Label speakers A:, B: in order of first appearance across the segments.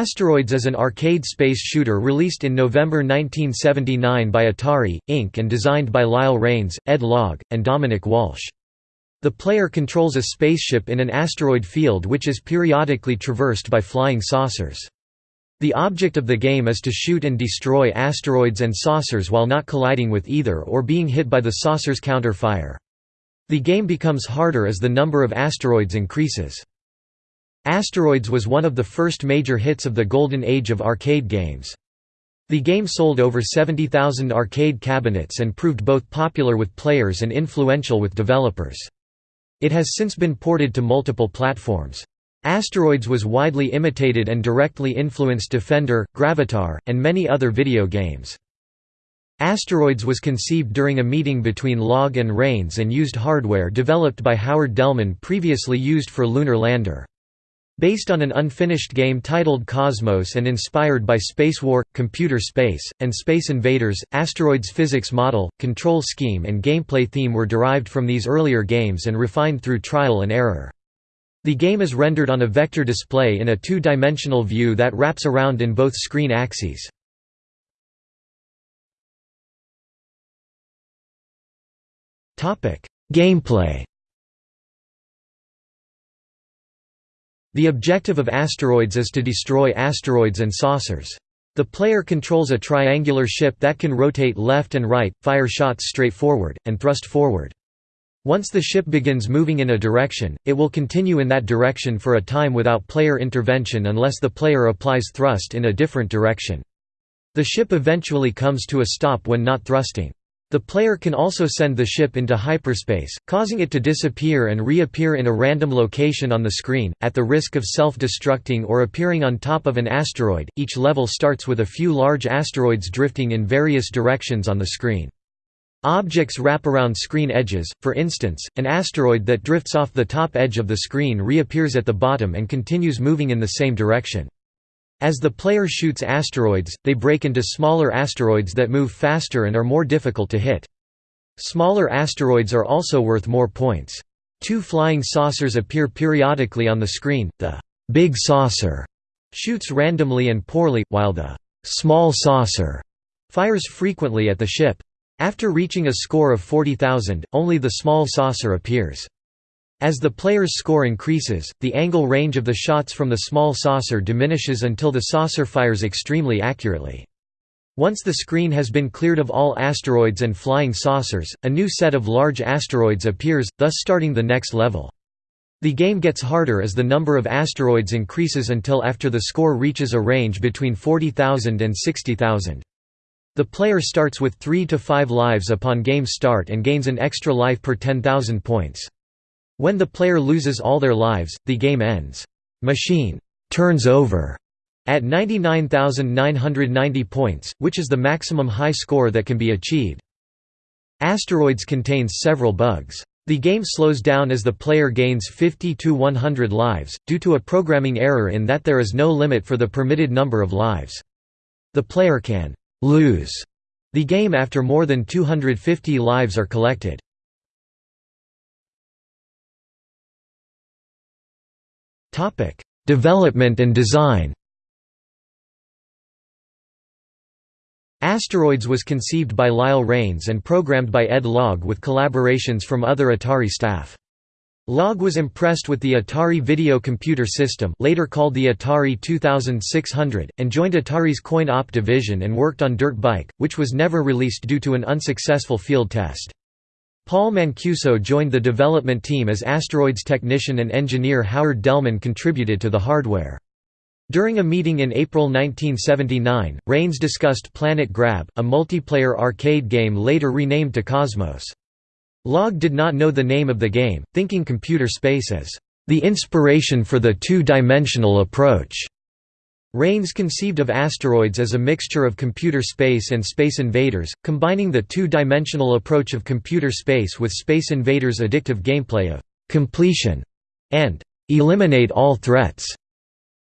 A: Asteroids is an arcade space shooter released in November 1979 by Atari, Inc. and designed by Lyle Rains, Ed Logg, and Dominic Walsh. The player controls a spaceship in an asteroid field which is periodically traversed by flying saucers. The object of the game is to shoot and destroy asteroids and saucers while not colliding with either or being hit by the saucer's counter-fire. The game becomes harder as the number of asteroids increases. Asteroids was one of the first major hits of the golden age of arcade games. The game sold over 70,000 arcade cabinets and proved both popular with players and influential with developers. It has since been ported to multiple platforms. Asteroids was widely imitated and directly influenced Defender, Gravitar, and many other video games. Asteroids was conceived during a meeting between Logg and Rains and used hardware developed by Howard Delman previously used for Lunar Lander. Based on an unfinished game titled Cosmos and inspired by Spacewar, Computer Space, and Space Invaders, Asteroids' physics model, control scheme and gameplay theme were derived from these earlier games and refined through trial and error. The game is rendered on a vector display in a two-dimensional view that wraps around in both screen axes. Gameplay The objective of asteroids is to destroy asteroids and saucers. The player controls a triangular ship that can rotate left and right, fire shots straight forward, and thrust forward. Once the ship begins moving in a direction, it will continue in that direction for a time without player intervention unless the player applies thrust in a different direction. The ship eventually comes to a stop when not thrusting. The player can also send the ship into hyperspace, causing it to disappear and reappear in a random location on the screen, at the risk of self-destructing or appearing on top of an asteroid. Each level starts with a few large asteroids drifting in various directions on the screen. Objects wrap around screen edges, for instance, an asteroid that drifts off the top edge of the screen reappears at the bottom and continues moving in the same direction. As the player shoots asteroids, they break into smaller asteroids that move faster and are more difficult to hit. Smaller asteroids are also worth more points. Two flying saucers appear periodically on the screen, the «big saucer» shoots randomly and poorly, while the «small saucer» fires frequently at the ship. After reaching a score of 40,000, only the small saucer appears. As the player's score increases, the angle range of the shots from the small saucer diminishes until the saucer fires extremely accurately. Once the screen has been cleared of all asteroids and flying saucers, a new set of large asteroids appears, thus starting the next level. The game gets harder as the number of asteroids increases until after the score reaches a range between 40,000 and 60,000. The player starts with 3 to 5 lives upon game start and gains an extra life per 10,000 points. When the player loses all their lives, the game ends. Machine turns over at 99,990 points, which is the maximum high score that can be achieved. Asteroids contains several bugs. The game slows down as the player gains 50 to 100 lives, due to a programming error in that there is no limit for the permitted number of lives. The player can «lose» the game after more than 250 lives are collected. Topic: Development and design. Asteroids was conceived by Lyle Rains and programmed by Ed Logg with collaborations from other Atari staff. Logg was impressed with the Atari Video Computer System later called the Atari 2600, and joined Atari's coin-op division and worked on Dirt Bike, which was never released due to an unsuccessful field test. Paul Mancuso joined the development team as Asteroids technician and engineer Howard Delman contributed to the hardware. During a meeting in April 1979, Rains discussed Planet Grab, a multiplayer arcade game later renamed to Cosmos. Logg did not know the name of the game, thinking computer space as the inspiration for the two-dimensional approach. Rains conceived of asteroids as a mixture of computer space and Space Invaders, combining the two-dimensional approach of computer space with Space Invaders' addictive gameplay of «completion» and «eliminate all threats».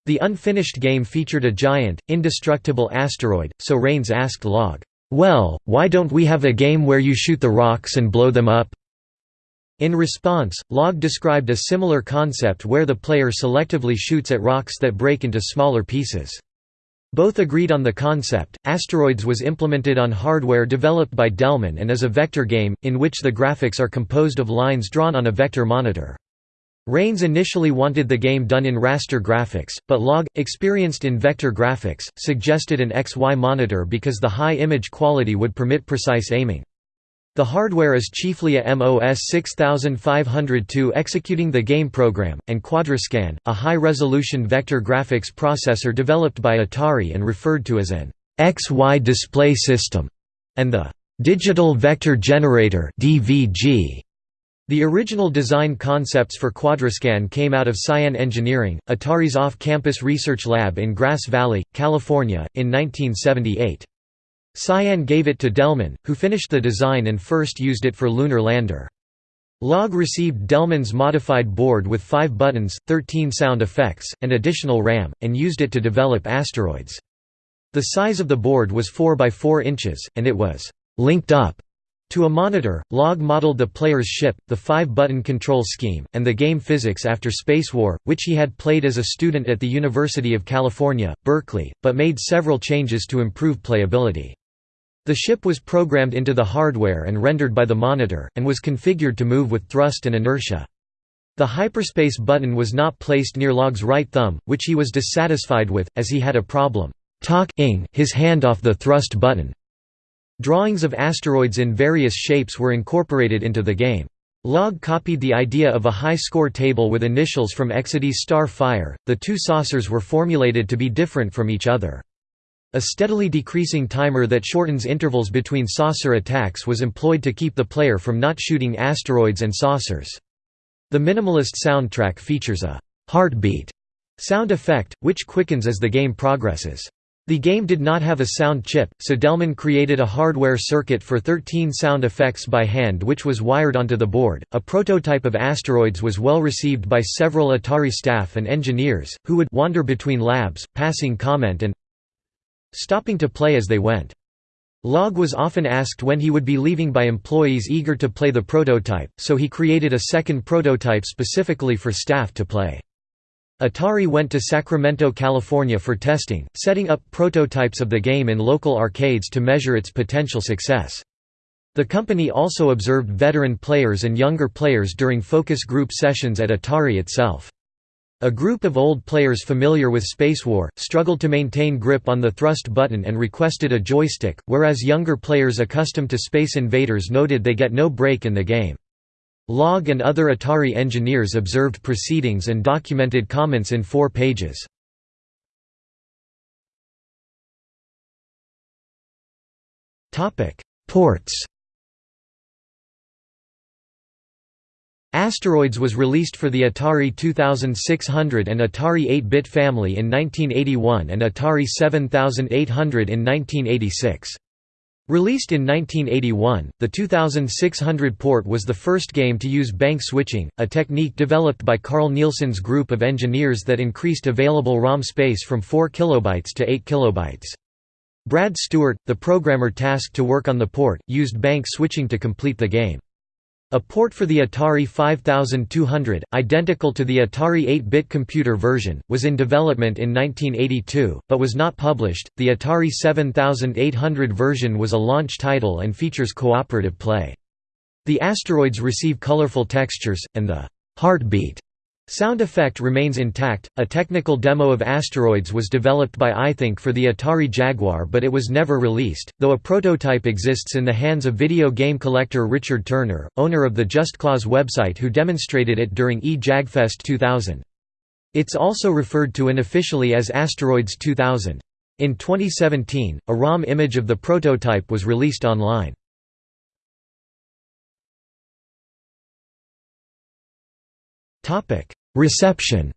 A: The unfinished game featured a giant, indestructible asteroid, so Rains asked Logg, "'Well, why don't we have a game where you shoot the rocks and blow them up?' In response, Logg described a similar concept where the player selectively shoots at rocks that break into smaller pieces. Both agreed on the concept. Asteroids was implemented on hardware developed by Delman and is a vector game, in which the graphics are composed of lines drawn on a vector monitor. Rains initially wanted the game done in raster graphics, but Logg, experienced in vector graphics, suggested an XY monitor because the high image quality would permit precise aiming. The hardware is chiefly a MOS 6502 executing the game program, and Quadrascan, a high-resolution vector graphics processor developed by Atari and referred to as an XY display system, and the Digital Vector Generator DVG. The original design concepts for Quadrascan came out of Cyan Engineering, Atari's off-campus research lab in Grass Valley, California, in 1978. Cyan gave it to Delman, who finished the design and first used it for Lunar Lander. Logg received Delman's modified board with 5 buttons, 13 sound effects, and additional RAM, and used it to develop asteroids. The size of the board was 4 by 4 inches, and it was «linked up» to a monitor. Logg modeled the player's ship, the 5-button control scheme, and the game physics after Spacewar, which he had played as a student at the University of California, Berkeley, but made several changes to improve playability. The ship was programmed into the hardware and rendered by the monitor, and was configured to move with thrust and inertia. The hyperspace button was not placed near Logg's right thumb, which he was dissatisfied with, as he had a problem talking his hand off the thrust button. Drawings of asteroids in various shapes were incorporated into the game. Logg copied the idea of a high score table with initials from Exidy's Star Fire. The two saucers were formulated to be different from each other. A steadily decreasing timer that shortens intervals between saucer attacks was employed to keep the player from not shooting asteroids and saucers. The minimalist soundtrack features a «heartbeat» sound effect, which quickens as the game progresses. The game did not have a sound chip, so Delman created a hardware circuit for 13 sound effects by hand which was wired onto the board. A prototype of Asteroids was well received by several Atari staff and engineers, who would wander between labs, passing comment and stopping to play as they went. Logg was often asked when he would be leaving by employees eager to play the prototype, so he created a second prototype specifically for staff to play. Atari went to Sacramento, California for testing, setting up prototypes of the game in local arcades to measure its potential success. The company also observed veteran players and younger players during focus group sessions at Atari itself. A group of old players familiar with Spacewar, struggled to maintain grip on the thrust button and requested a joystick, whereas younger players accustomed to Space Invaders noted they get no break in the game. Logg and other Atari engineers observed proceedings and documented comments in four pages. Ports Asteroids was released for the Atari 2600 and Atari 8-bit family in 1981 and Atari 7800 in 1986. Released in 1981, the 2600 port was the first game to use bank switching, a technique developed by Carl Nielsen's group of engineers that increased available ROM space from 4 kilobytes to 8 kilobytes. Brad Stewart, the programmer tasked to work on the port, used bank switching to complete the game. A port for the Atari 5200, identical to the Atari 8-bit computer version, was in development in 1982, but was not published. The Atari 7800 version was a launch title and features cooperative play. The asteroids receive colorful textures, and the heartbeat Sound effect remains intact. A technical demo of Asteroids was developed by iThink for the Atari Jaguar but it was never released, though a prototype exists in the hands of video game collector Richard Turner, owner of the Just Cause website who demonstrated it during eJagFest 2000. It's also referred to unofficially as Asteroids 2000. In 2017, a ROM image of the prototype was released online. Reception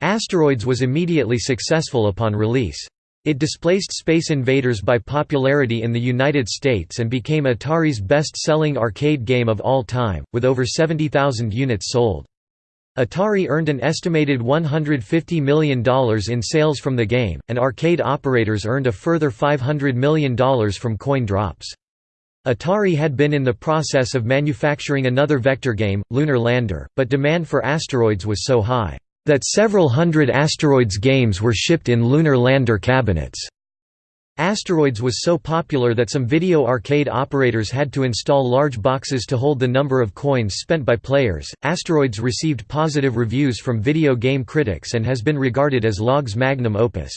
A: Asteroids was immediately successful upon release. It displaced Space Invaders by popularity in the United States and became Atari's best-selling arcade game of all time, with over 70,000 units sold. Atari earned an estimated $150 million in sales from the game, and arcade operators earned a further $500 million from coin drops. Atari had been in the process of manufacturing another vector game, Lunar Lander, but demand for asteroids was so high. that several hundred Asteroids games were shipped in lunar lander cabinets. Asteroids was so popular that some video arcade operators had to install large boxes to hold the number of coins spent by players. Asteroids received positive reviews from video game critics and has been regarded as Logg's magnum opus.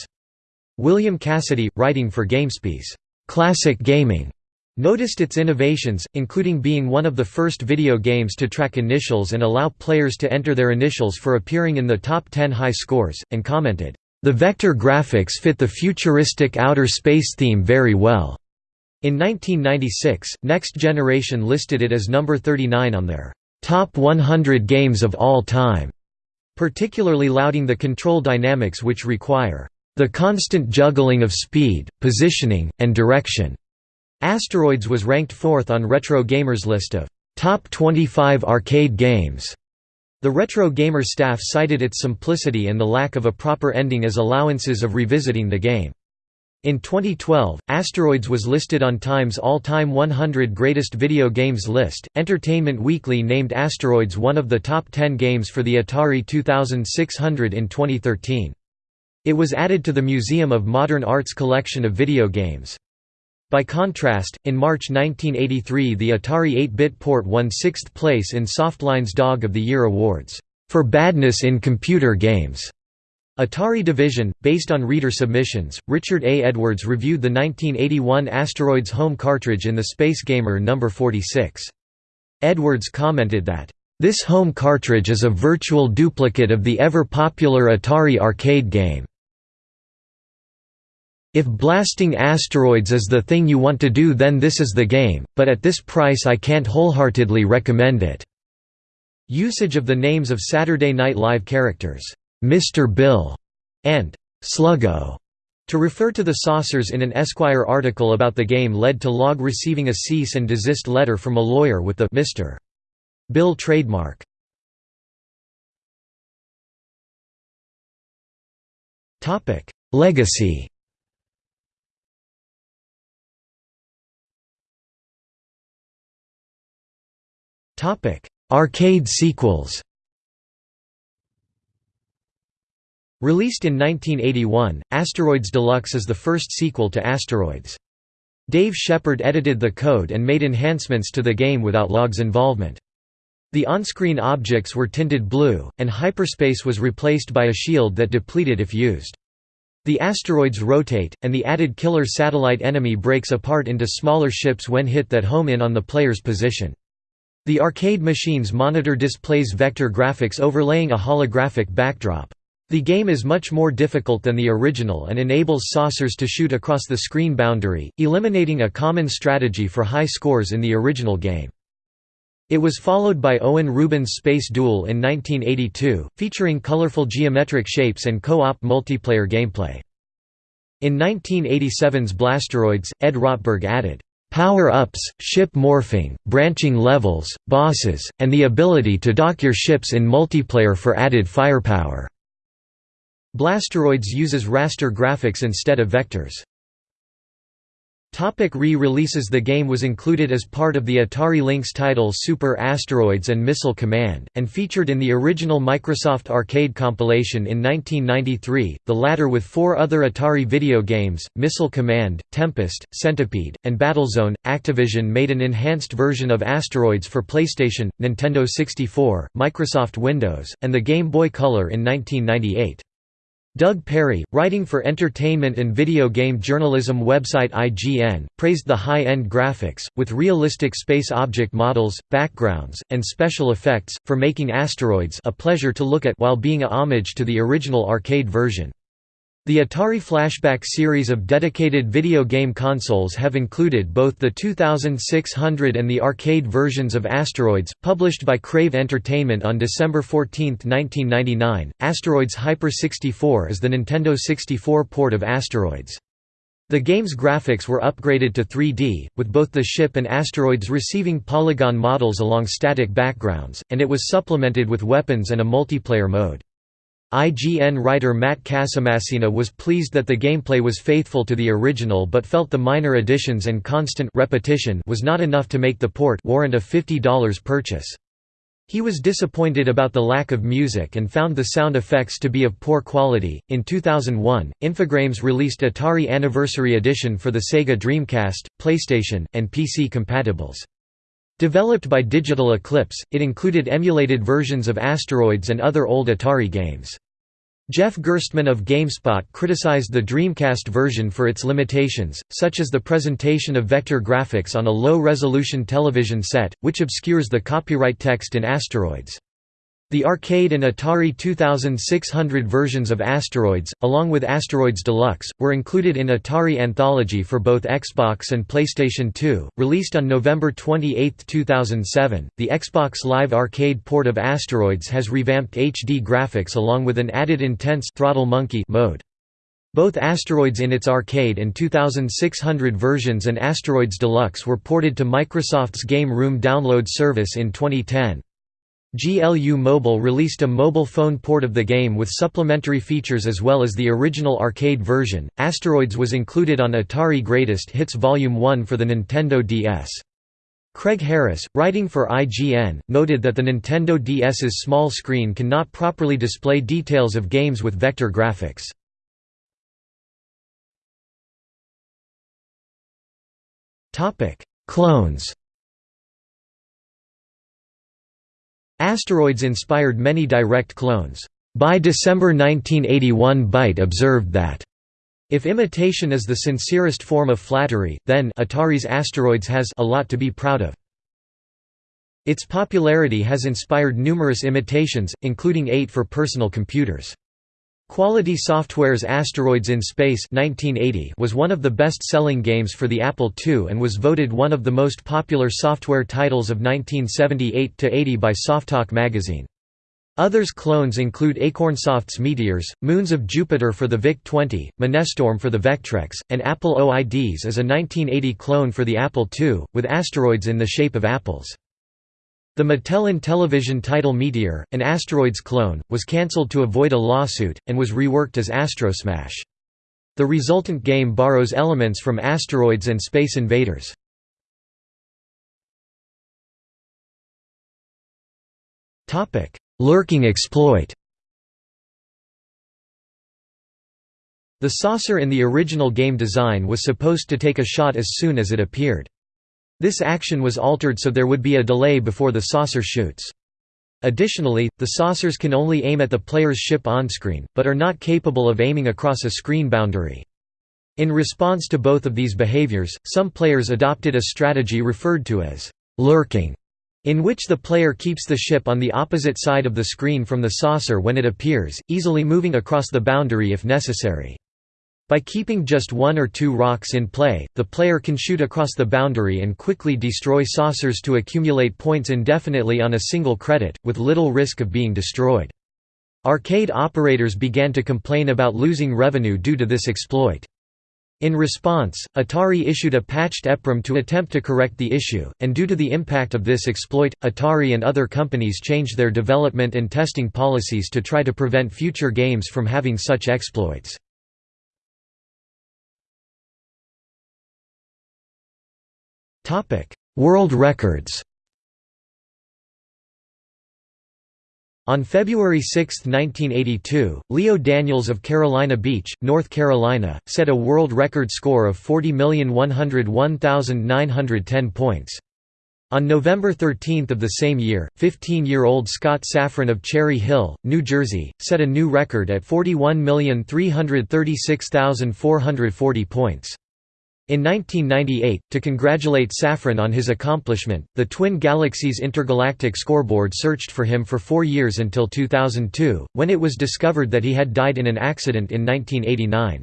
A: William Cassidy, writing for GameSpy's Classic Gaming, noticed its innovations, including being one of the first video games to track initials and allow players to enter their initials for appearing in the top 10 high scores, and commented, "...the vector graphics fit the futuristic outer space theme very well." In 1996, Next Generation listed it as number 39 on their "...top 100 games of all time", particularly lauding the control dynamics which require the constant juggling of speed, positioning, and direction. Asteroids was ranked fourth on Retro Gamer's list of top 25 arcade games. The Retro Gamer staff cited its simplicity and the lack of a proper ending as allowances of revisiting the game. In 2012, Asteroids was listed on Time's All-Time 100 Greatest Video Games list. Entertainment Weekly named Asteroids one of the top 10 games for the Atari 2600 in 2013. It was added to the Museum of Modern Art's collection of video games. By contrast, in March 1983 the Atari 8-bit port won sixth place in Softline's Dog of the Year Awards, "...for badness in computer games." Atari Division, based on reader submissions, Richard A. Edwards reviewed the 1981 Asteroids home cartridge in the Space Gamer No. 46. Edwards commented that, "...this home cartridge is a virtual duplicate of the ever-popular Atari arcade game." If blasting asteroids is the thing you want to do then this is the game, but at this price I can't wholeheartedly recommend it." Usage of the names of Saturday Night Live characters, "'Mr. Bill' and "'Sluggo' to refer to the saucers in an Esquire article about the game led to Logg receiving a cease and desist letter from a lawyer with the Mr. Bill trademark. Legacy Arcade sequels Released in 1981, Asteroids Deluxe is the first sequel to Asteroids. Dave Shepperd edited the code and made enhancements to the game without Logg's involvement. The on-screen objects were tinted blue, and hyperspace was replaced by a shield that depleted if used. The asteroids rotate, and the added killer satellite enemy breaks apart into smaller ships when hit that home in on the player's position. The arcade machine's monitor displays vector graphics overlaying a holographic backdrop. The game is much more difficult than the original and enables saucers to shoot across the screen boundary, eliminating a common strategy for high scores in the original game. It was followed by Owen Rubin's Space Duel in 1982, featuring colorful geometric shapes and co-op multiplayer gameplay. In 1987's Blasteroids, Ed Rotberg added, Power-ups, ship morphing, branching levels, bosses, and the ability to dock your ships in multiplayer for added firepower. Blasteroids uses raster graphics instead of vectors. Re-releases The game was included as part of the Atari Lynx title Super Asteroids and Missile Command, and featured in the original Microsoft Arcade compilation in 1993, the latter with four other Atari video games, Missile Command, Tempest, Centipede, and Battlezone. Activision made an enhanced version of Asteroids for PlayStation, Nintendo 64, Microsoft Windows, and the Game Boy Color in 1998. Doug Perry, writing for entertainment and video game journalism website IGN, praised the high-end graphics, with realistic space object models, backgrounds, and special effects, for making Asteroids a pleasure to look at while being a homage to the original arcade version. The Atari Flashback series of dedicated video game consoles have included both the 2600 and the arcade versions of Asteroids, published by Crave Entertainment on December 14, 1999. Asteroids Hyper 64 is the Nintendo 64 port of Asteroids. The game's graphics were upgraded to 3D, with both the ship and asteroids receiving polygon models along static backgrounds, and it was supplemented with weapons and a multiplayer mode. IGN writer Matt Casamassina was pleased that the gameplay was faithful to the original but felt the minor additions and constant repetition was not enough to make the port warrant a $50 purchase. He was disappointed about the lack of music and found the sound effects to be of poor quality. In 2001, Infogrames released Atari Anniversary Edition for the Sega Dreamcast, PlayStation, and PC compatibles. Developed by Digital Eclipse, it included emulated versions of Asteroids and other old Atari games. Jeff Gerstmann of GameSpot criticized the Dreamcast version for its limitations, such as the presentation of vector graphics on a low-resolution television set, which obscures the copyright text in Asteroids. The arcade and Atari 2600 versions of Asteroids, along with Asteroids Deluxe, were included in Atari Anthology for both Xbox and PlayStation 2. Released on November 28, 2007, the Xbox Live Arcade port of Asteroids has revamped HD graphics along with an added intense Throttle Monkey mode. Both Asteroids in its arcade and 2600 versions and Asteroids Deluxe were ported to Microsoft's Game Room download service in 2010. GLU Mobile released a mobile phone port of the game with supplementary features as well as the original arcade version. Asteroids was included on Atari Greatest Hits Volume 1 for the Nintendo DS. Craig Harris, writing for IGN, noted that the Nintendo DS's small screen cannot properly display details of games with vector graphics. Clones Asteroids inspired many direct clones. By December 1981 Byte observed that if imitation is the sincerest form of flattery, then Atari's Asteroids has a lot to be proud of. Its popularity has inspired numerous imitations, including eight for personal computers. Quality Software's Asteroids in Space 1980 was one of the best-selling games for the Apple II and was voted one of the most popular software titles of 1978–80 by Softalk magazine. Others clones include Acornsoft's Meteors, Moons of Jupiter for the VIC-20, Minestorm for the Vectrex, and Apple OIDs as a 1980 clone for the Apple II, with asteroids in the shape of apples. The Mattel Intellivision title Meteor, an Asteroids clone, was cancelled to avoid a lawsuit, and was reworked as Astrosmash. The resultant game borrows elements from Asteroids and Space Invaders. Lurking exploit The saucer in the original game design was supposed to take a shot as soon as it appeared. This action was altered so there would be a delay before the saucer shoots. Additionally, the saucers can only aim at the player's ship onscreen, but are not capable of aiming across a screen boundary. In response to both of these behaviors, some players adopted a strategy referred to as lurking, in which the player keeps the ship on the opposite side of the screen from the saucer when it appears, easily moving across the boundary if necessary. By keeping just one or two rocks in play, the player can shoot across the boundary and quickly destroy saucers to accumulate points indefinitely on a single credit, with little risk of being destroyed. Arcade operators began to complain about losing revenue due to this exploit. In response, Atari issued a patched EPROM to attempt to correct the issue, and due to the impact of this exploit, Atari and other companies changed their development and testing policies to try to prevent future games from having such exploits. World records On February 6, 1982, Leo Daniels of Carolina Beach, North Carolina, set a world record score of 40,101,910 points. On November 13 of the same year, 15-year-old Scott Safran of Cherry Hill, New Jersey, set a new record at 41,336,440 points. In 1998, to congratulate Safran on his accomplishment, the Twin Galaxies Intergalactic Scoreboard searched for him for four years until 2002, when it was discovered that he had died in an accident in 1989.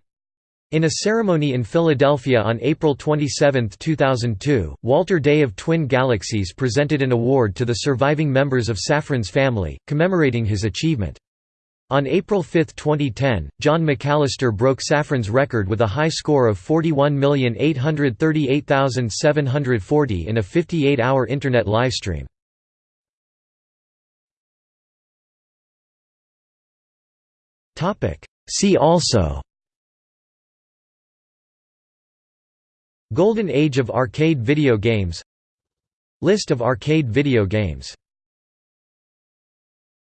A: In a ceremony in Philadelphia on April 27, 2002, Walter Day of Twin Galaxies presented an award to the surviving members of Safran's family, commemorating his achievement. On April 5, 2010, John McAllister broke Safran's record with a high score of 41,838,740 in a 58-hour Internet livestream. See also Golden Age of arcade video games List of arcade video games